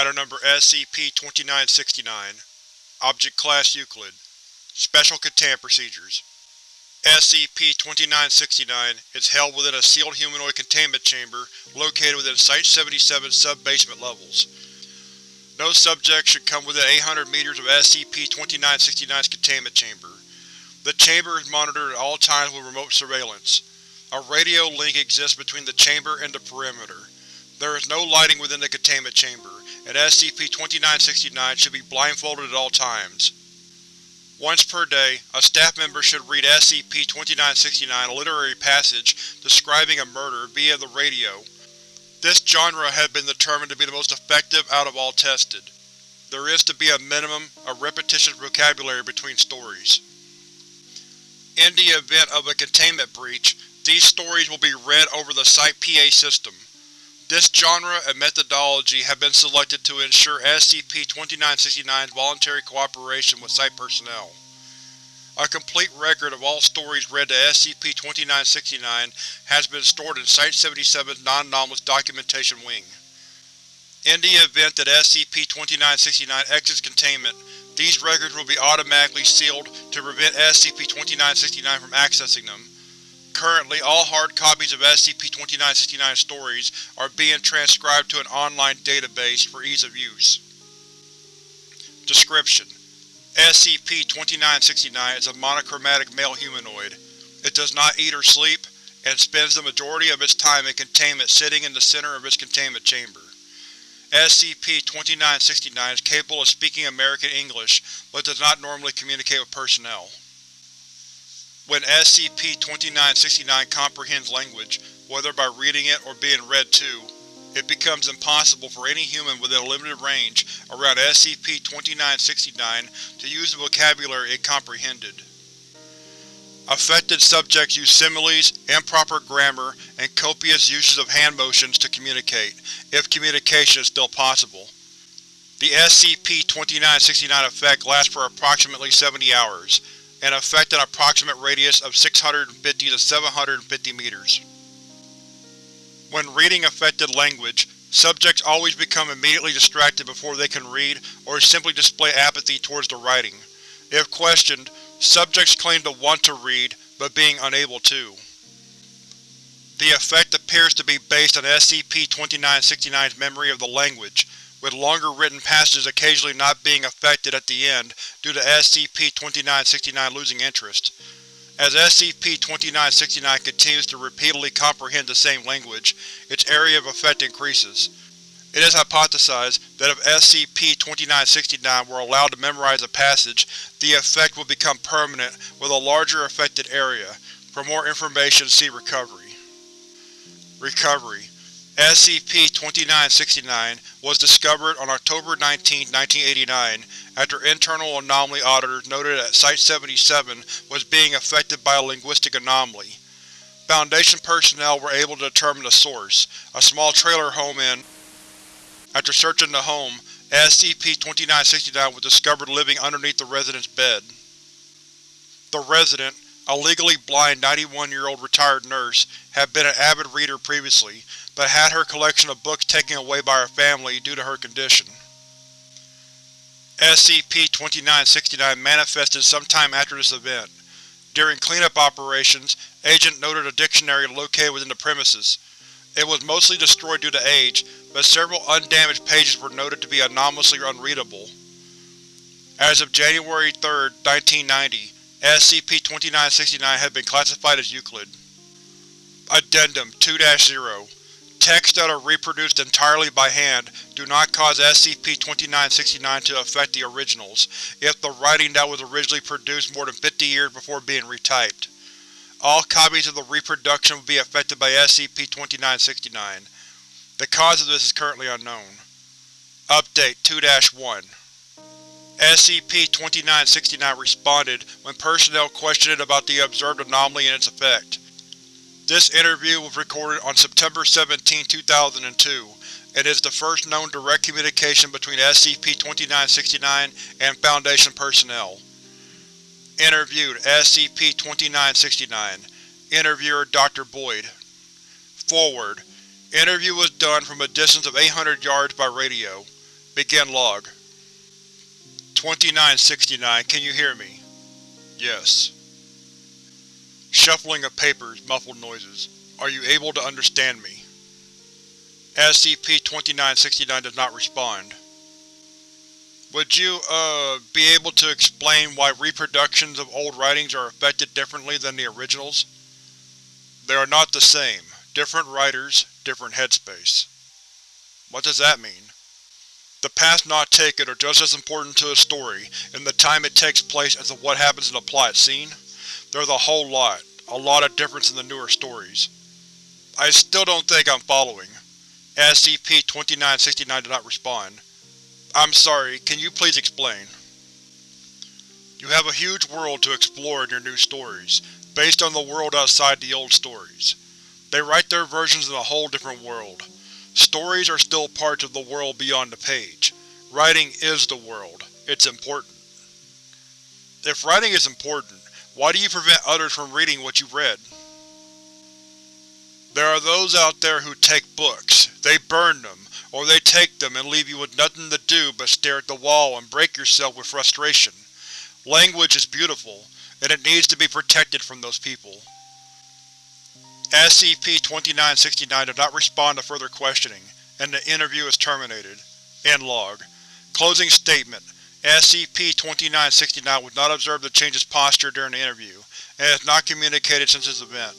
Item Number SCP-2969 Object Class Euclid Special Containment Procedures SCP-2969 is held within a sealed humanoid containment chamber located within Site-77 sub-basement levels. No subject should come within 800 meters of SCP-2969's containment chamber. The chamber is monitored at all times with remote surveillance. A radio link exists between the chamber and the perimeter. There is no lighting within the containment chamber, and SCP-2969 should be blindfolded at all times. Once per day, a staff member should read SCP-2969 a literary passage describing a murder via the radio. This genre has been determined to be the most effective out of all tested. There is to be a minimum of repetitious vocabulary between stories. In the event of a containment breach, these stories will be read over the Site-PA system. This genre and methodology have been selected to ensure SCP-2969's voluntary cooperation with Site personnel. A complete record of all stories read to SCP-2969 has been stored in Site-77's Non-Anomalous Documentation Wing. In the event that SCP-2969 exits containment, these records will be automatically sealed to prevent SCP-2969 from accessing them. Currently, all hard copies of SCP-2969 stories are being transcribed to an online database for ease of use. Description: SCP-2969 is a monochromatic male humanoid. It does not eat or sleep, and spends the majority of its time in containment sitting in the center of its containment chamber. SCP-2969 is capable of speaking American English, but does not normally communicate with personnel. When SCP-2969 comprehends language, whether by reading it or being read to, it becomes impossible for any human within a limited range around SCP-2969 to use the vocabulary it comprehended. Affected subjects use similes, improper grammar, and copious uses of hand motions to communicate, if communication is still possible. The SCP-2969 effect lasts for approximately 70 hours, and affect an approximate radius of 650 to 750 meters. When reading affected language, subjects always become immediately distracted before they can read or simply display apathy towards the writing. If questioned, Subjects claim to want to read, but being unable to. The effect appears to be based on SCP-2969's memory of the language, with longer written passages occasionally not being affected at the end due to SCP-2969 losing interest. As SCP-2969 continues to repeatedly comprehend the same language, its area of effect increases. It is hypothesized that if SCP-2969 were allowed to memorize a passage, the effect would become permanent with a larger affected area. For more information see Recovery. Recovery SCP-2969 was discovered on October 19, 1989, after internal anomaly auditors noted that Site-77 was being affected by a linguistic anomaly. Foundation personnel were able to determine the source, a small trailer home in after searching the home, SCP-2969 was discovered living underneath the resident's bed. The resident, a legally blind 91-year-old retired nurse, had been an avid reader previously, but had her collection of books taken away by her family due to her condition. SCP-2969 manifested sometime after this event. During cleanup operations, Agent noted a dictionary located within the premises. It was mostly destroyed due to age, but several undamaged pages were noted to be anomalously unreadable. As of January 3, 1990, SCP-2969 had been classified as Euclid. Addendum 2-0 Texts that are reproduced entirely by hand do not cause SCP-2969 to affect the originals, if the writing that was originally produced more than 50 years before being retyped. All copies of the reproduction will be affected by SCP-2969. The cause of this is currently unknown. Update 2-1 SCP-2969 responded when personnel questioned it about the observed anomaly and its effect. This interview was recorded on September 17, 2002, and is the first known direct communication between SCP-2969 and Foundation personnel. Interviewed SCP-2969 Interviewer Dr. Boyd Forward Interview was done from a distance of 800 yards by radio. Begin log. 2969, can you hear me? Yes. Shuffling of papers, muffled noises. Are you able to understand me? SCP-2969 does not respond. Would you, uh, be able to explain why reproductions of old writings are affected differently than the originals? They are not the same. Different writers, different headspace. What does that mean? The paths not taken are just as important to a story, and the time it takes place as to what happens in the plot scene. There's a whole lot, a lot of difference in the newer stories. I still don't think I'm following. SCP-2969 did not respond. I'm sorry, can you please explain? You have a huge world to explore in your new stories, based on the world outside the old stories. They write their versions in a whole different world. Stories are still parts of the world beyond the page. Writing is the world. It's important. If writing is important, why do you prevent others from reading what you read? There are those out there who take books. They burn them, or they take them and leave you with nothing to do but stare at the wall and break yourself with frustration. Language is beautiful, and it needs to be protected from those people. SCP-2969 did not respond to further questioning, and the interview is terminated. End log. Closing statement. SCP-2969 was not observed to change its posture during the interview, and has not communicated since this event.